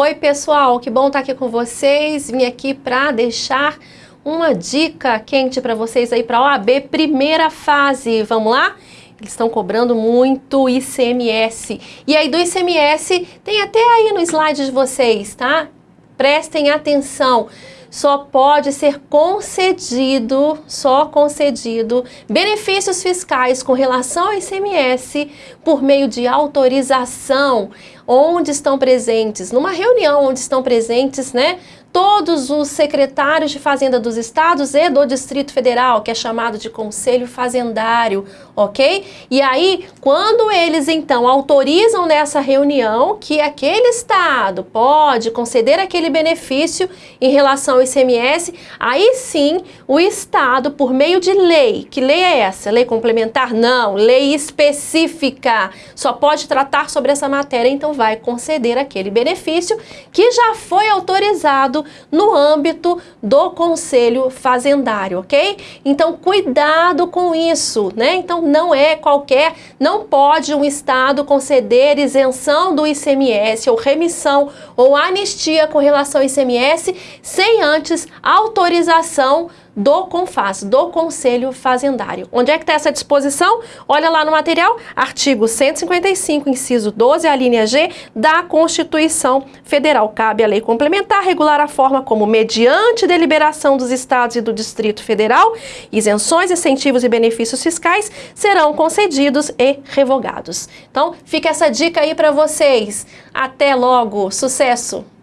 Oi pessoal, que bom estar aqui com vocês. Vim aqui para deixar uma dica quente para vocês aí para a OAB primeira fase. Vamos lá? Eles estão cobrando muito ICMS. E aí do ICMS tem até aí no slide de vocês, tá? Prestem atenção só pode ser concedido, só concedido, benefícios fiscais com relação ao ICMS por meio de autorização, onde estão presentes, numa reunião onde estão presentes, né, todos os secretários de Fazenda dos estados e do Distrito Federal, que é chamado de Conselho Fazendário, ok? E aí, quando eles então autorizam nessa reunião que aquele estado pode conceder aquele benefício em relação ao ICMS, aí sim o estado, por meio de lei, que lei é essa? Lei complementar? Não, lei específica, só pode tratar sobre essa matéria, então vai conceder aquele benefício que já foi autorizado no âmbito do Conselho Fazendário, ok? Então, cuidado com isso, né? Então, não é qualquer, não pode um Estado conceder isenção do ICMS ou remissão ou anistia com relação ao ICMS sem antes autorização do CONFAS, do Conselho Fazendário. Onde é que está essa disposição? Olha lá no material, artigo 155, inciso 12, a linha G da Constituição Federal. Cabe à lei complementar regular a forma como, mediante deliberação dos Estados e do Distrito Federal, isenções, incentivos e benefícios fiscais serão concedidos e revogados. Então, fica essa dica aí para vocês. Até logo! Sucesso!